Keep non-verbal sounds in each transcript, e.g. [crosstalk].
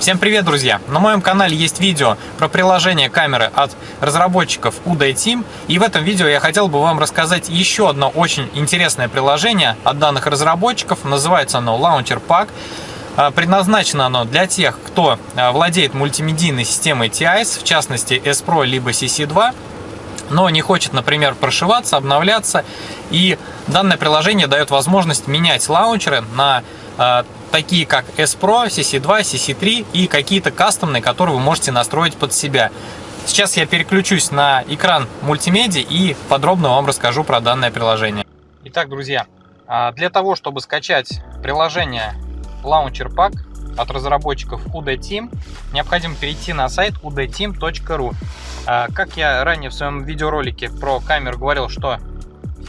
Всем привет, друзья! На моем канале есть видео про приложение камеры от разработчиков Uday Team. И в этом видео я хотел бы вам рассказать еще одно очень интересное приложение от данных разработчиков. Называется оно Launcher Pack. А, предназначено оно для тех, кто а, владеет мультимедийной системой TIS, в частности S-Pro либо CC2, но не хочет, например, прошиваться, обновляться. И данное приложение дает возможность менять лаунчеры на а, такие как S-Pro, CC2, CC3 и какие-то кастомные, которые вы можете настроить под себя. Сейчас я переключусь на экран мультимедиа и подробно вам расскажу про данное приложение. Итак, друзья, а, для того, чтобы скачать приложение Launcher Pack от разработчиков UD необходимо перейти на сайт udteam.ru. А, как я ранее в своем видеоролике про камеру говорил, что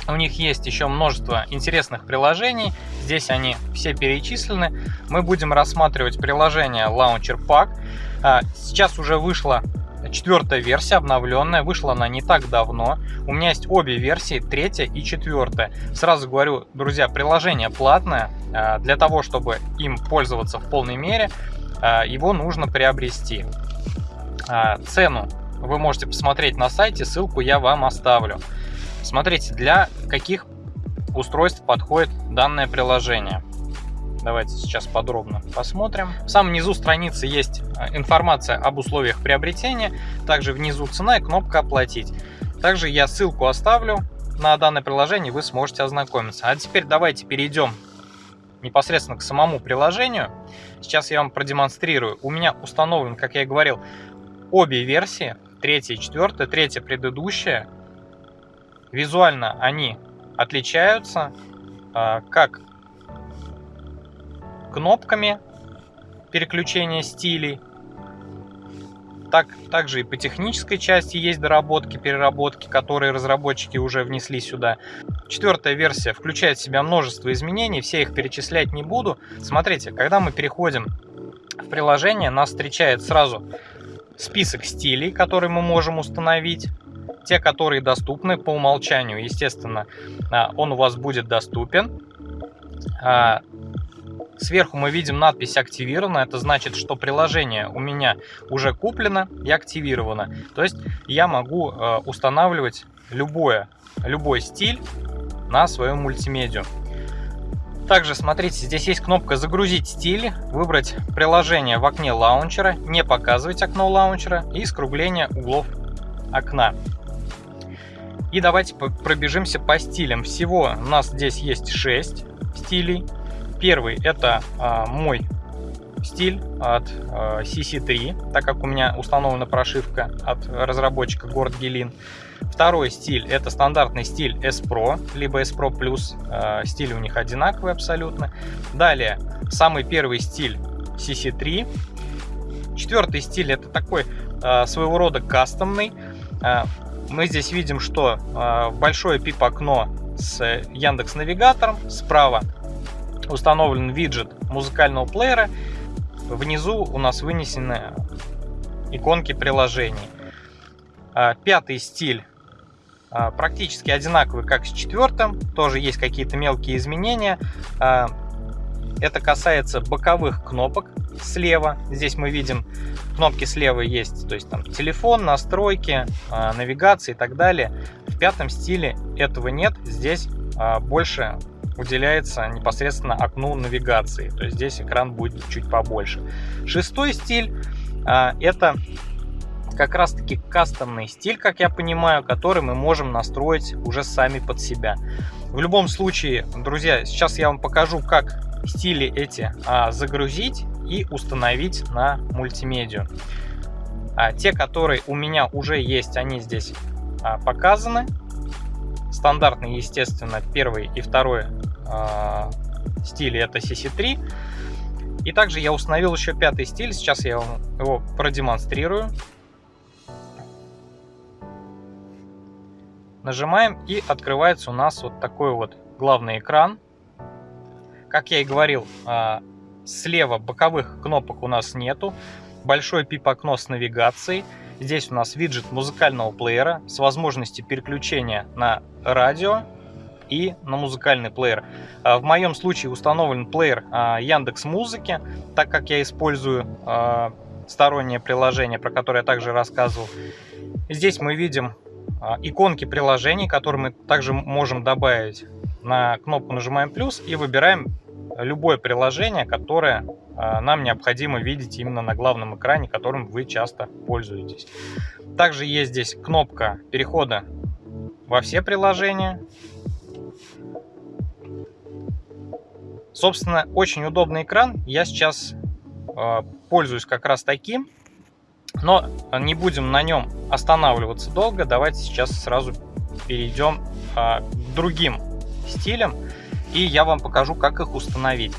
у них есть еще множество интересных приложений. Здесь они все перечислены. Мы будем рассматривать приложение Launcher Pack. А, сейчас уже вышла четвертая версия, обновленная. Вышла она не так давно. У меня есть обе версии, третья и четвертая. Сразу говорю, друзья, приложение платное. А, для того, чтобы им пользоваться в полной мере, а, его нужно приобрести. Цену вы можете посмотреть на сайте, ссылку я вам оставлю. Смотрите, для каких устройств подходит данное приложение. Давайте сейчас подробно посмотрим. В самом низу страницы есть э, информация об условиях приобретения. Также внизу цена и кнопка «Оплатить». Также я ссылку оставлю на данное приложение, вы сможете ознакомиться. А теперь давайте перейдем непосредственно к самому приложению. Сейчас я вам продемонстрирую. У меня установлен, как я и говорил, обе версии. Третья и четвертая. Третья предыдущая. Визуально они отличаются а, как кнопками переключения стилей, так, также и по технической части есть доработки, переработки, которые разработчики уже внесли сюда. Четвертая версия включает в себя множество изменений, все их перечислять не буду. Смотрите, когда мы переходим в приложение, нас встречает сразу список стилей, которые мы можем установить те, которые доступны по умолчанию, естественно, а, он у вас будет доступен. А, сверху мы видим надпись «Активировано». Это значит, что приложение у меня уже куплено и активировано. То есть я могу а, устанавливать любое, любой стиль на свою мультимедиа. Также, смотрите, здесь есть кнопка «Загрузить стиль», выбрать приложение в окне лаунчера, не показывать окно лаунчера и скругление углов окна. И давайте пробежимся по стилям. Всего у нас здесь есть 6 стилей. Первый это а, мой стиль от а, CC3, так как у меня установлена прошивка от разработчика Город Гелин. Второй стиль это стандартный стиль S Pro, либо S Pro Plus. А, стиль у них одинаковый абсолютно. Далее, самый первый стиль CC3. Четвертый стиль это такой а, своего рода кастомный. Мы здесь видим, что а, большое пип-окно с Яндекс Навигатором. Справа установлен виджет музыкального плеера. Внизу у нас вынесены иконки приложений. А, пятый стиль а, практически одинаковый, как с четвертым. Тоже есть какие-то мелкие изменения. Это касается боковых кнопок слева. Здесь мы видим кнопки слева есть, то есть там телефон, настройки, а, навигация и так далее. В пятом стиле этого нет. Здесь а, больше уделяется непосредственно окну навигации. То есть здесь экран будет чуть побольше. Шестой стиль а, это как раз таки кастомный стиль, как я понимаю, который мы можем настроить уже сами под себя. В любом случае, друзья, сейчас я вам покажу, как стили эти а, загрузить и установить на мультимедиа. А те, которые у меня уже есть, они здесь а, показаны. Стандартный, естественно, первый и второй а, стили это CC3. И также я установил еще пятый стиль. Сейчас я вам его продемонстрирую. Нажимаем и открывается у нас вот такой вот главный экран как я и говорил, а, слева боковых кнопок у нас нету. Большое пип-окно с навигацией. Здесь у нас виджет музыкального плеера с возможностью переключения на радио и на музыкальный плеер. А, в моем случае установлен плеер Яндекс Музыки, так как я использую стороннее приложение, про которое я также рассказывал. Здесь мы видим иконки приложений, которые мы также можем добавить. На кнопку нажимаем плюс и выбираем любое приложение, которое а, нам необходимо видеть именно на главном экране, которым вы часто пользуетесь. Также есть здесь кнопка перехода во все приложения. Собственно, очень удобный экран. Я сейчас э, пользуюсь как раз таким. Но не будем на нем останавливаться долго. Давайте сейчас сразу перейдем э, к другим стилям и я вам покажу, как их установить.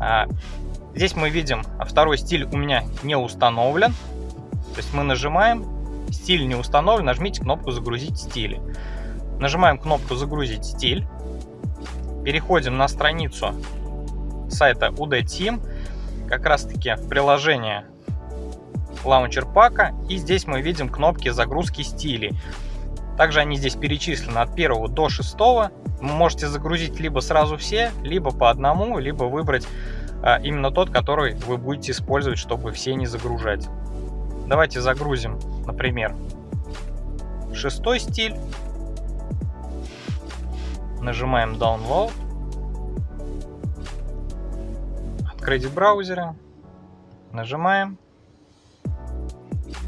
А, здесь мы видим, второй стиль у меня не установлен. То есть мы нажимаем, стиль не установлен, нажмите кнопку «Загрузить стили». Нажимаем кнопку «Загрузить стиль». Переходим на страницу сайта UD Team, как раз таки в приложение лаунчер пака. И здесь мы видим кнопки загрузки стилей. Также они здесь перечислены от 1 до 6. Можете загрузить либо сразу все, либо по одному, либо выбрать а, именно тот, который вы будете использовать, чтобы все не загружать. Давайте загрузим, например, шестой стиль. Нажимаем Download. Открыть в браузере. Нажимаем.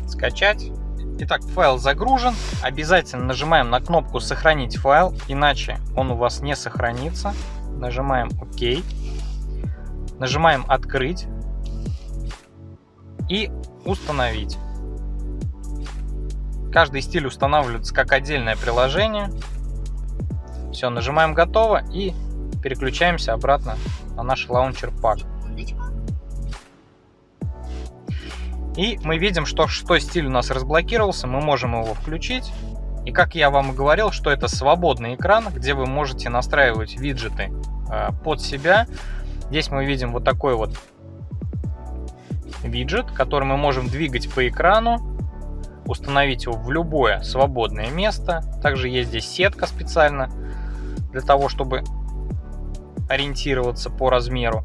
Скачать. Итак, файл загружен. Обязательно нажимаем на кнопку «Сохранить файл», иначе он у вас не сохранится. Нажимаем «Ок». Нажимаем «Открыть» и «Установить». Каждый стиль устанавливается как отдельное приложение. Все, нажимаем «Готово» и переключаемся обратно на наш лаунчер пак. И мы видим, что шестой стиль у нас разблокировался, мы можем его включить. И как я вам и говорил, что это свободный экран, где вы можете настраивать виджеты э, под себя. Здесь мы видим вот такой вот виджет, который мы можем двигать по экрану, установить его в любое свободное место. Также есть здесь сетка специально для того, чтобы ориентироваться по размеру.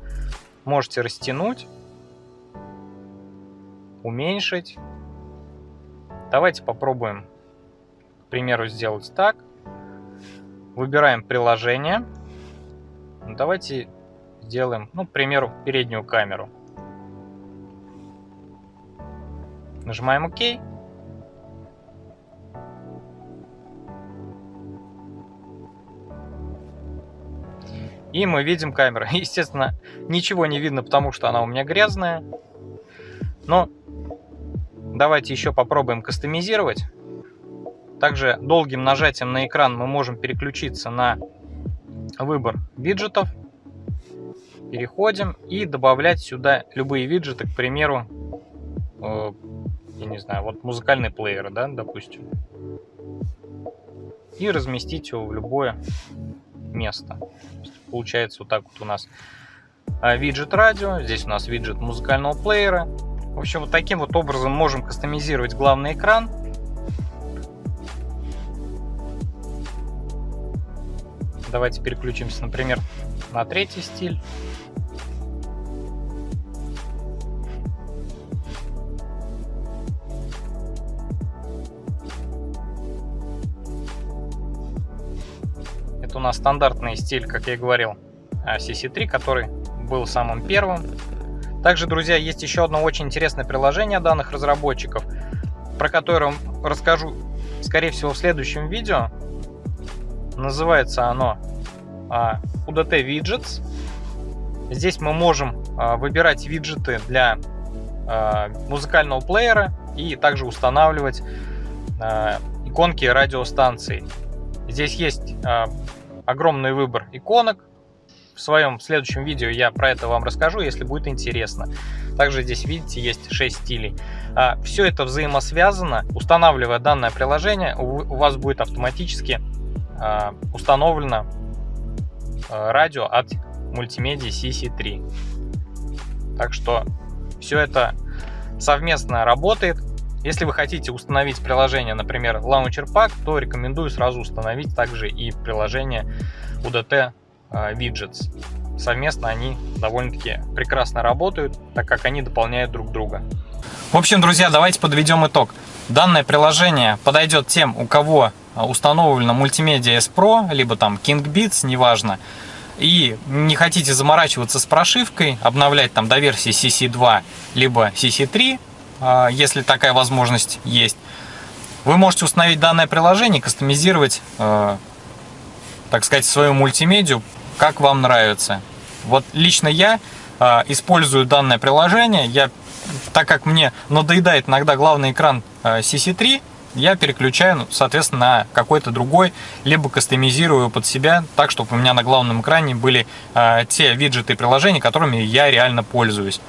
Можете растянуть уменьшить. Давайте попробуем, к примеру, сделать так. Выбираем приложение. Давайте сделаем, ну, к примеру, переднюю камеру. Нажимаем ОК. И мы видим камеру. [laughs] Естественно, ничего не видно, потому что она у меня грязная. Но Давайте еще попробуем кастомизировать. Также долгим нажатием на экран мы можем переключиться на выбор виджетов. Переходим и добавлять сюда любые виджеты, к примеру, э, я не знаю, вот музыкальный плеер, да, допустим. И разместить его в любое место. Получается вот так вот у нас э, виджет радио, здесь у нас виджет музыкального плеера, в общем, вот таким вот образом можем кастомизировать главный экран. Давайте переключимся, например, на третий стиль. Это у нас стандартный стиль, как я и говорил, CC3, который был самым первым. Также, друзья, есть еще одно очень интересное приложение данных разработчиков, про которое расскажу, скорее всего, в следующем видео. Называется оно а, UDT Widgets. Здесь мы можем а, выбирать виджеты для а, музыкального плеера и также устанавливать иконки радиостанций. Здесь есть огромный выбор иконок, в своем следующем видео я про это вам расскажу, если будет интересно. Также здесь, видите, есть 6 стилей. А, Все это взаимосвязано. Устанавливая данное приложение, у вас будет автоматически а, установлено а, радио от мультимедиа CC3. Так что все это совместно работает. Если вы хотите установить приложение, например, Launcher Pack, то рекомендую сразу установить также и приложение UDT Widgets. Совместно они довольно-таки прекрасно работают, так как они дополняют друг друга. В общем, друзья, давайте подведем итог. Данное приложение подойдет тем, у кого установлено мультимедиа S Pro, либо там KingBits, неважно, и не хотите заморачиваться с прошивкой, обновлять там до версии CC2, либо CC3, а, если такая возможность есть, вы можете установить данное приложение, кастомизировать, так сказать, свою мультимедию, как вам нравится. Вот лично я а, использую данное приложение, я, так как мне надоедает иногда главный экран CC3, я переключаю, ну, соответственно, на какой-то другой, либо кастомизирую под себя, так, чтобы у меня на главном экране были э, те виджеты и приложения, которыми я реально пользуюсь.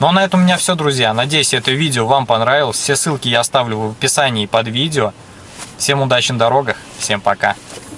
Ну а на этом у меня все, друзья. Надеюсь, это видео вам понравилось. Все ссылки я оставлю в описании под видео. Всем удачи на дорогах, всем пока.